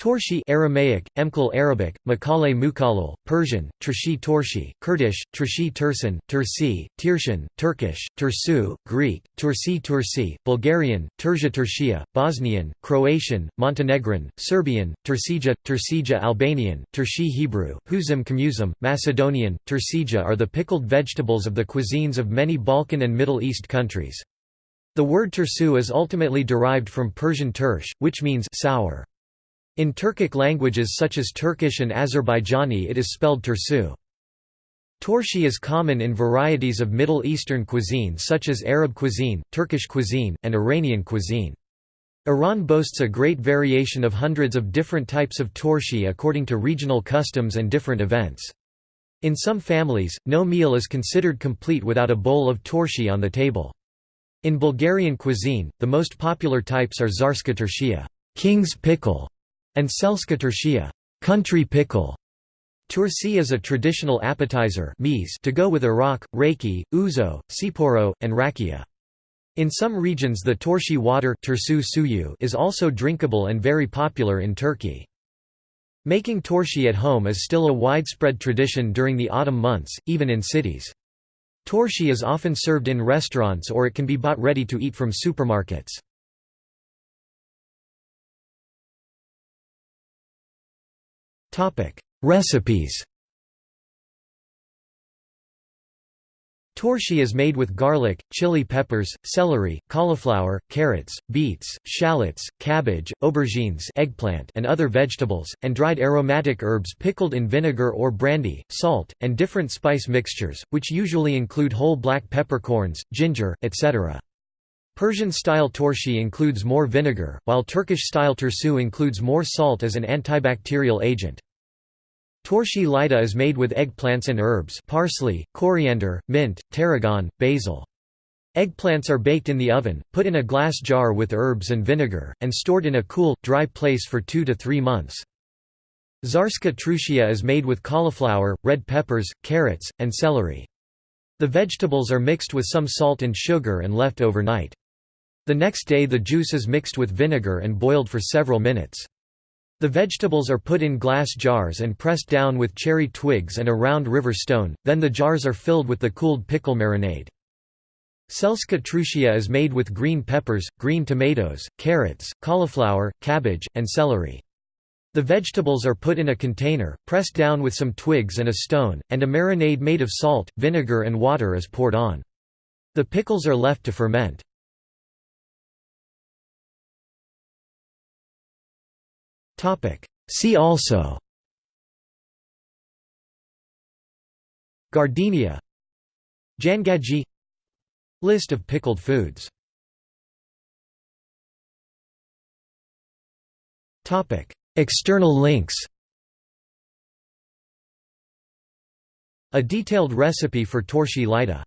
Torshi Aramaic, Emkal Arabic, Makale Mukalal, Persian, Trshi Torshi, Kurdish, Trshi Tursin, Tursi, Tirshan, Turkish, Tursu, Greek, Tursi Tursi, Bulgarian, Turzha Turshia, Bosnian, Croatian, Montenegrin, Serbian, Tursija, Tursija Albanian, Turshi Hebrew, Huzim Kamuzim, Macedonian, Tursija are the pickled vegetables of the cuisines of many Balkan and Middle East countries. The word tursu is ultimately derived from Persian tursh, which means sour. In Turkic languages such as Turkish and Azerbaijani it is spelled tursu. Torshi is common in varieties of Middle Eastern cuisine such as Arab cuisine, Turkish cuisine, and Iranian cuisine. Iran boasts a great variation of hundreds of different types of torshi according to regional customs and different events. In some families, no meal is considered complete without a bowl of torshi on the table. In Bulgarian cuisine, the most popular types are zarska tershia king's pickle", and Selska Tershia country pickle". Tursi is a traditional appetizer to go with arak, rakı, ouzo, tsipouro, and rakia. In some regions the torshi water is also drinkable and very popular in Turkey. Making torshi at home is still a widespread tradition during the autumn months, even in cities. Torshi is often served in restaurants or it can be bought ready to eat from supermarkets. Recipes Torshi is made with garlic, chili peppers, celery, cauliflower, carrots, beets, shallots, cabbage, aubergines eggplant and other vegetables, and dried aromatic herbs pickled in vinegar or brandy, salt, and different spice mixtures, which usually include whole black peppercorns, ginger, etc. Persian-style torshi includes more vinegar, while Turkish-style tursu includes more salt as an antibacterial agent. Torshi lida is made with eggplants and herbs parsley, coriander, mint, tarragon, basil. Eggplants are baked in the oven, put in a glass jar with herbs and vinegar, and stored in a cool, dry place for two to three months. Zarska trushia is made with cauliflower, red peppers, carrots, and celery. The vegetables are mixed with some salt and sugar and left overnight. The next day the juice is mixed with vinegar and boiled for several minutes. The vegetables are put in glass jars and pressed down with cherry twigs and a round river stone, then the jars are filled with the cooled pickle marinade. Selska trushia is made with green peppers, green tomatoes, carrots, cauliflower, cabbage, and celery. The vegetables are put in a container, pressed down with some twigs and a stone, and a marinade made of salt, vinegar and water is poured on. The pickles are left to ferment. See also Giardiniera Jangajji List of pickled foods External links A detailed recipe for torshi lida